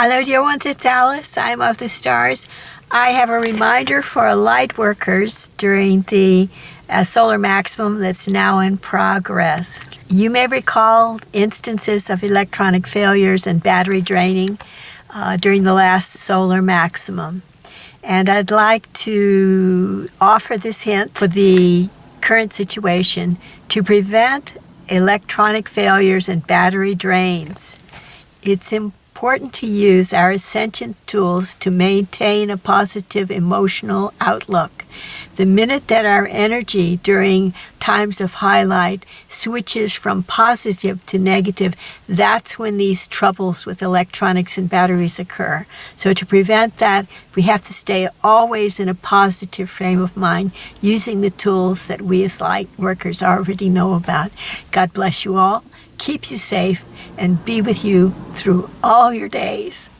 Hello, dear ones. It's Alice. I'm of the stars. I have a reminder for light workers during the uh, solar maximum that's now in progress. You may recall instances of electronic failures and battery draining uh, during the last solar maximum. And I'd like to offer this hint for the current situation to prevent electronic failures and battery drains. It's important important to use our Ascension tools to maintain a positive emotional outlook. The minute that our energy during times of highlight switches from positive to negative, that's when these troubles with electronics and batteries occur. So to prevent that, we have to stay always in a positive frame of mind using the tools that we as light workers already know about. God bless you all keep you safe, and be with you through all your days.